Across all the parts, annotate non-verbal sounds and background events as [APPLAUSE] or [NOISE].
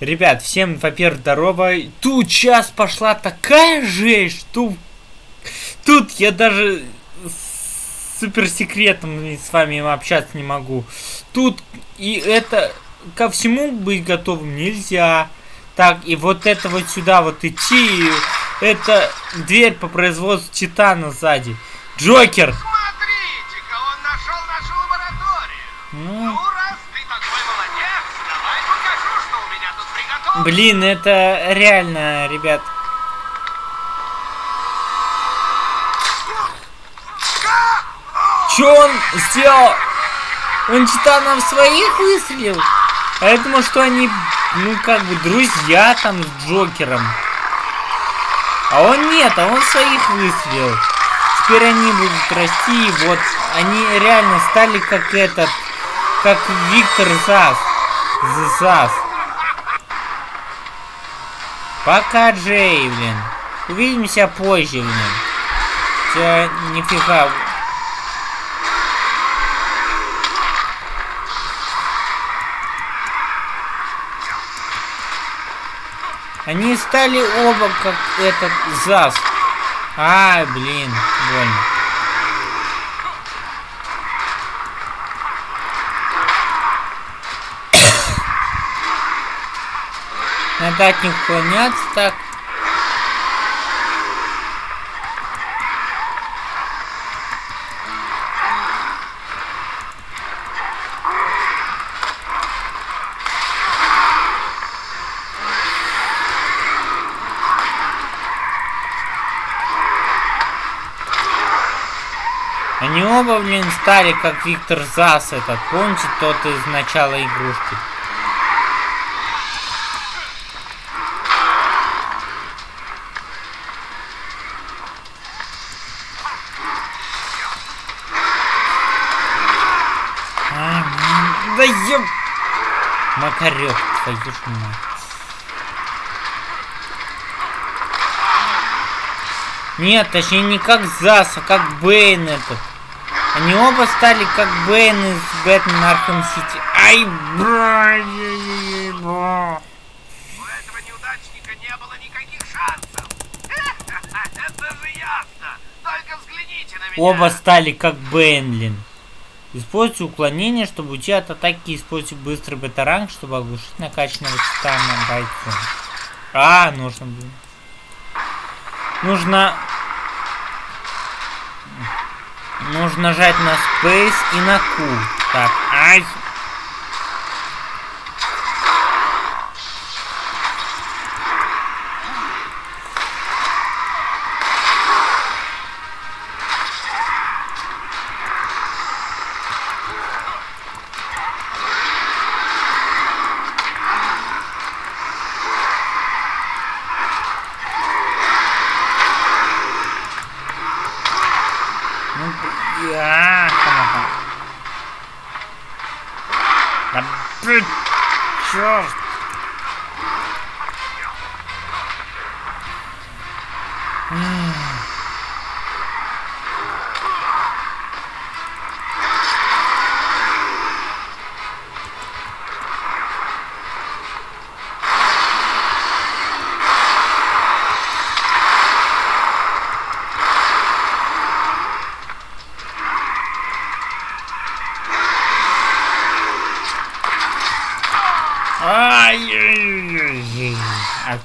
Ребят, всем, во-первых, здорово. Тут сейчас пошла такая жесть, что... Тут я даже с суперсекретом с вами общаться не могу. Тут и это... Ко всему быть готовым нельзя. Так, и вот это вот сюда вот идти. Это дверь по производству Титана сзади. Джокер! Смотрите-ка, он нашел нашу лабораторию. Ну, блин, это реально, ребят. Чё он сделал? Он Титанов своих выстрелил? А я думал, что они, ну, как бы, друзья там с Джокером. А он нет, а он своих выстрелил. Теперь они будут расти, и вот они реально стали как этот, как Виктор Зас. Зас. Пока, Джей, блин. Увидимся позже, блин. Тебя нифига. Они стали оба как этот ЗАС. А, блин, больно. От них уклоняться так. Они оба, блин, стали как Виктор Зас этот. Помните тот из начала игрушки? Да еб... Макарек, твою ж мать. Нет, точнее не как Зас, а как Бэйн этот. Они оба стали как Бэйн из Бэтмен Арkham Сити. Ай, бра, бра. У этого неудачника не было никаких шансов. [LAUGHS] Это же ясно. Только взгляните на меня. Оба стали как Бэйнлин. Используйте уклонение, чтобы уйти от атаки. Используйте быстрый бета-ранг, чтобы оглушить накачанного титана бойца. А, нужно было. Нужно... Нужно нажать на Space и на Q. Так, ай.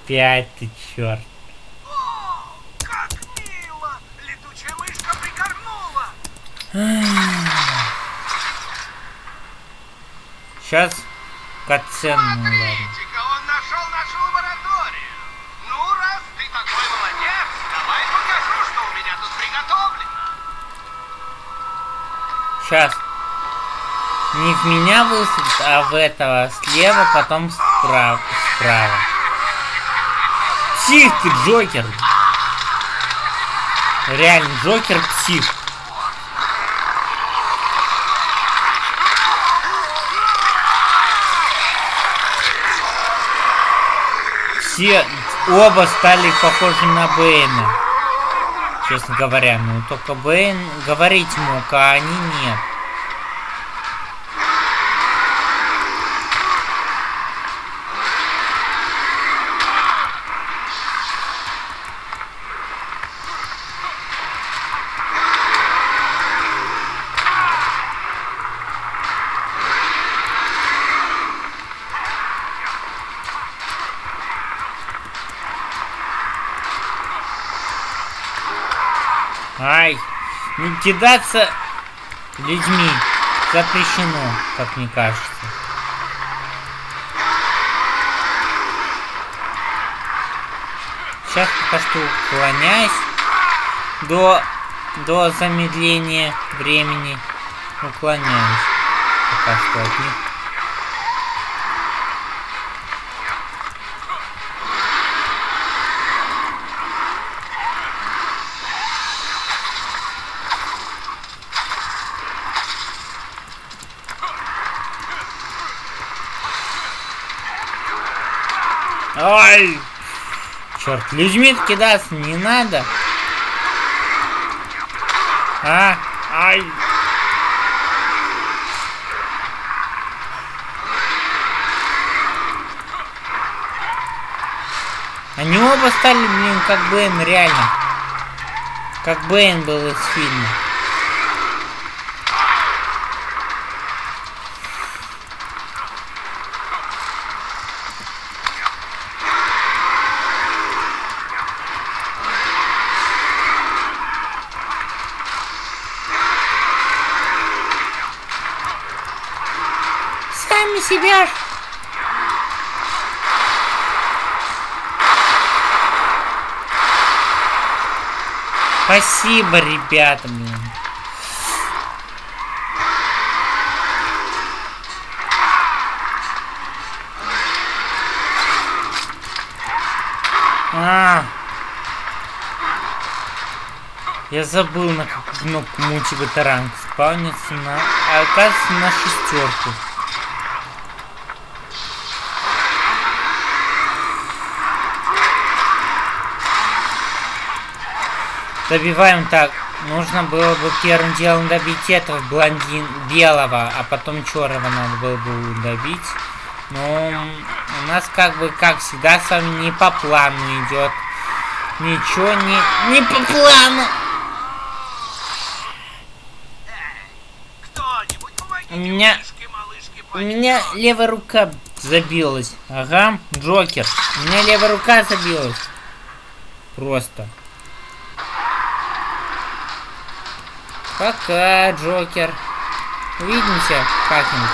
Опять ты черт. О, как мило. Летучая мышка прикорнула. Сейчас катсцену, ну ладно. Смотрите-ка, он нашел нашу лабораторию. Ну, раз ты такой молодец, давай покажу, что у меня тут приготовлено. Сейчас. Не в меня высадит, а в этого слева, потом справа. справа. Псих ты, Джокер! Реально, Джокер псих. Все оба стали похожи на Бэйна. Честно говоря, ну только Бэйн говорить мог, а они нет. Ай, не кидаться людьми запрещено, как мне кажется. Сейчас пока что уклоняюсь до, до замедления времени. Уклоняюсь пока что от них. Людьми кидаться не надо. А, ай. Они оба стали, блин, как Бэйн, реально. Как Бэйн был из фильма. Спасибо, ребята, блин. А. Я забыл, на какую кнопку мультиваторанг спавнится на... А оказывается, на шестерку. Добиваем так. Нужно было бы первым делом добить этого блондин белого, а потом черного надо было бы добить. Но у нас как бы, как всегда, с вами не по плану идет. Ничего не, не по плану. У меня- У меня левая рука забилась. Ага, Джокер. У меня левая рука забилась. Просто. Пока, Джокер. Увидимся как-нибудь.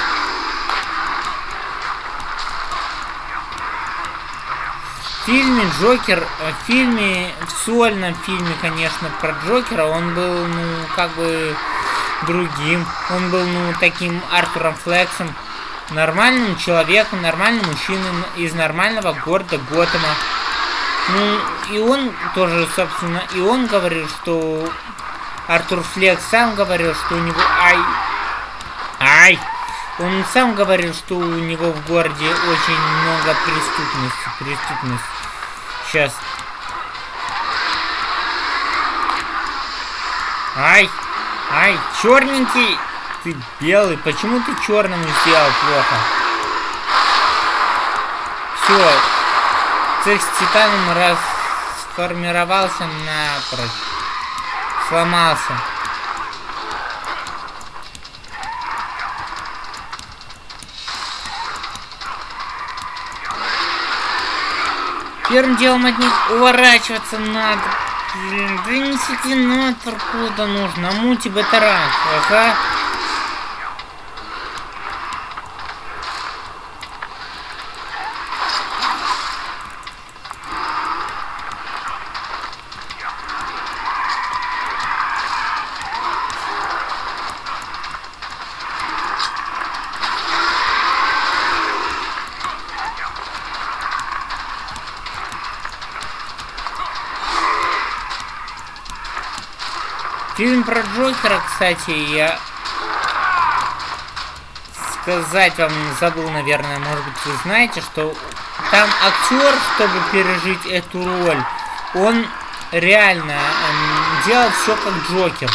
В фильме Джокер, э, в фильме, в сольном фильме, конечно, про Джокера, он был, ну, как бы другим. Он был, ну, таким Артуром Флексом, нормальным человеком, нормальным мужчиной из нормального города Готэма. Ну, и он тоже, собственно, и он говорил, что Артур Флекс сам говорил, что у него... Ай! Ай! Он сам говорил, что у него в городе очень много преступности. Преступность. Сейчас. Ай! Ай, черненький! Ты белый. Почему ты черным сделал плохо? Все. Цех с титаном расформировался напрочь. Сломался. Первым делом от них уворачиваться надо. Блин, да несите нахер куда нужно. Мути батаранг, ага. Фильм про Джокера, кстати, я сказать вам забыл, наверное, может быть, вы знаете, что там актер, чтобы пережить эту роль, он реально эм, делал все как Джокер.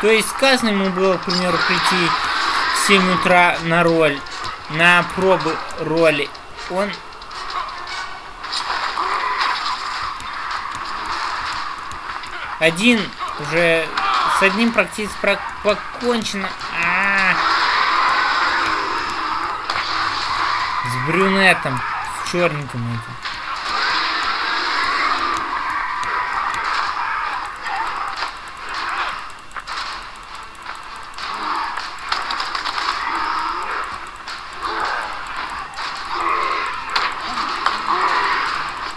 То есть сказано ему было, к примеру, прийти в 7 утра на роль, на пробы роли. Он один уже с одним практически про покончено. А -а -а. С брюнетом. С черненьким этим.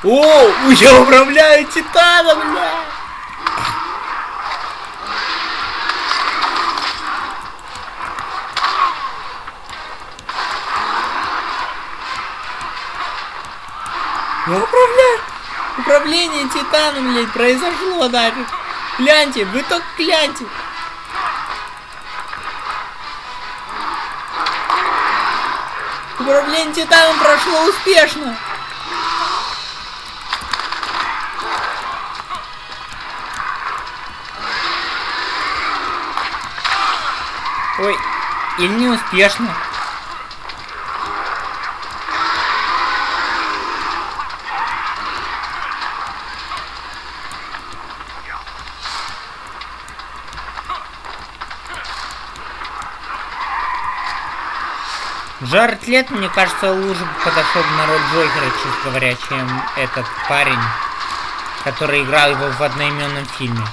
О, я управляю титаном, бля! Управление Титаном, блядь, произошло даже! Гляньте, вы только гляньте! Управление Титаном прошло успешно! Ой, или не успешно. Джаред Лет, мне кажется, лучше бы подошел на роль Джокера, честно говоря, чем этот парень, который играл его в одноименном фильме.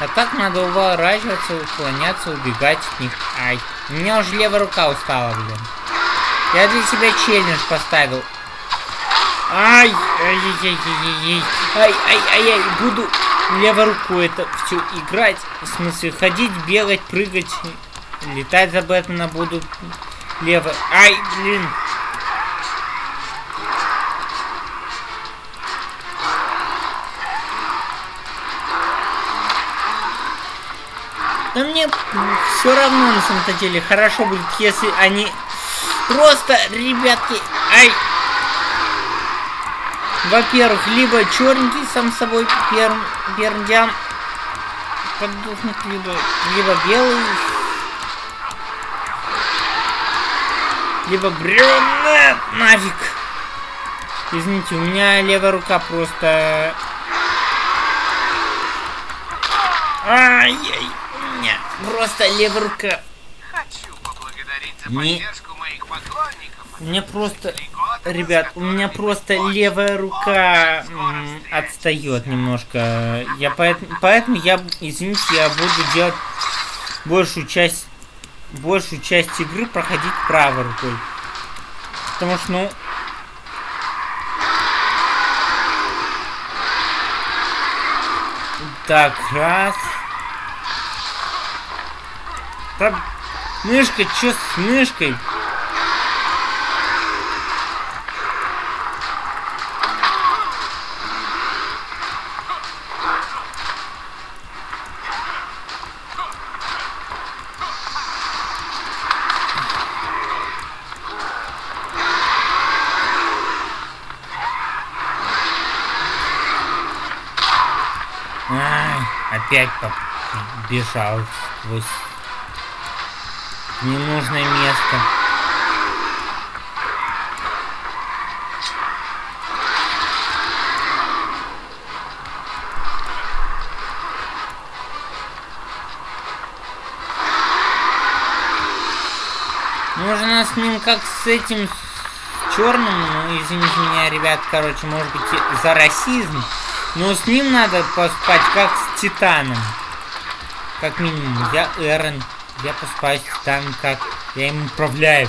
А так надо уворачиваться, уклоняться, убегать от них. Ай, у меня уже левая рука устала, блин. Я для себя челлендж поставил. Ай, ай, ай, ай, ай, ай, ай, ай, буду левой рукой это все играть. В смысле, ходить, бегать, прыгать, летать за Бэтмена буду левой. Ай, блин. Но мне все равно на самом-то деле хорошо будет, если они просто, ребятки, ай, во-первых, либо черненький сам собой пер, пердям поддохнет, либо, либо белый, либо бревна нафиг. Извините, у меня левая рука просто... Ай-яй, у меня просто левая рука. Хочу поблагодарить за Не- поддержку моих поклонников. Мне просто... Ребят, у меня просто левая рука отстает немножко. Я поэтому, поэтому я, извините, я буду делать большую часть, большую часть игры проходить правой рукой. Потому что, ну... Так, раз. Так, мышка, чё с мышкой? Опять побежал сквозь ненужное место. Можно с ним как с этим черным, ну извините меня, ребят, короче, может быть за расизм, но с ним надо поспать как с Титаном. Как минимум, я Эрен, я поспать с Титаном как, я им управляю.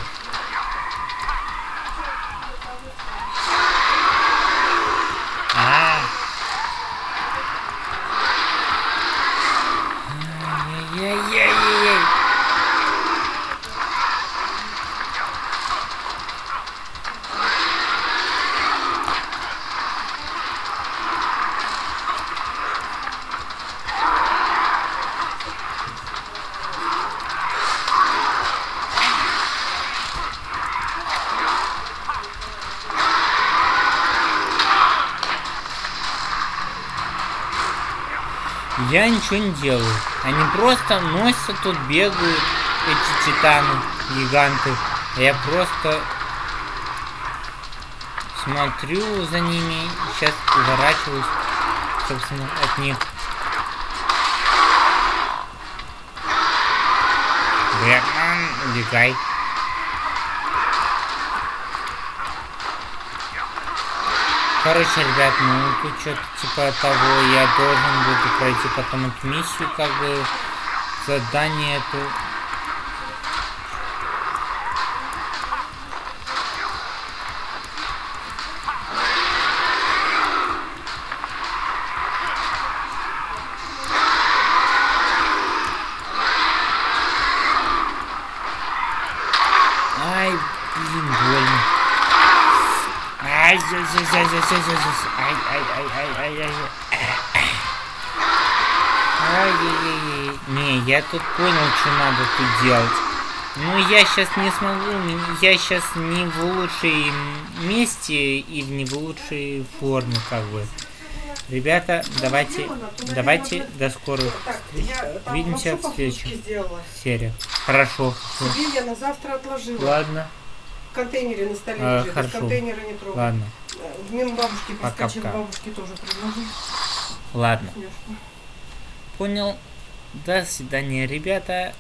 Я ничего не делаю. Они просто носятся тут, бегают, эти титаны, гиганты. Я просто смотрю за ними, сейчас уворачиваюсь, собственно, от них. Бэтмен, убегай. Короче, ребят, ну тут что-то типа того, я должен буду пройти потом эту миссию, как бы задание это... Не, я тут понял, что надо тут делать. Ну, я сейчас не смогу, я сейчас не в лучшей месте и в не в лучшей форме, как бы. Ребята, давайте, давайте до скорых там Увидимся в следующем. сериях. Хорошо. Себе я на завтра отложила. Ладно, В контейнере на столе А, лежит. Из хорошо. контейнера не трогай. ладно, В мимо бабушки проскочил, бабушке тоже предложи. ладно. Понял. До свидания, ребята.